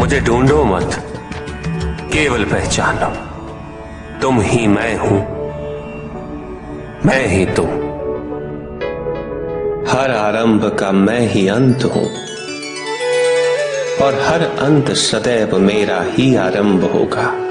मुझे ढूंढो मत। केवल पहचानो। तुम ही मैं हूँ। मैं ही तुम। हर आरंभ का मैं ही अंत हूँ। और हर अंत सदैव मेरा ही आरंभ होगा।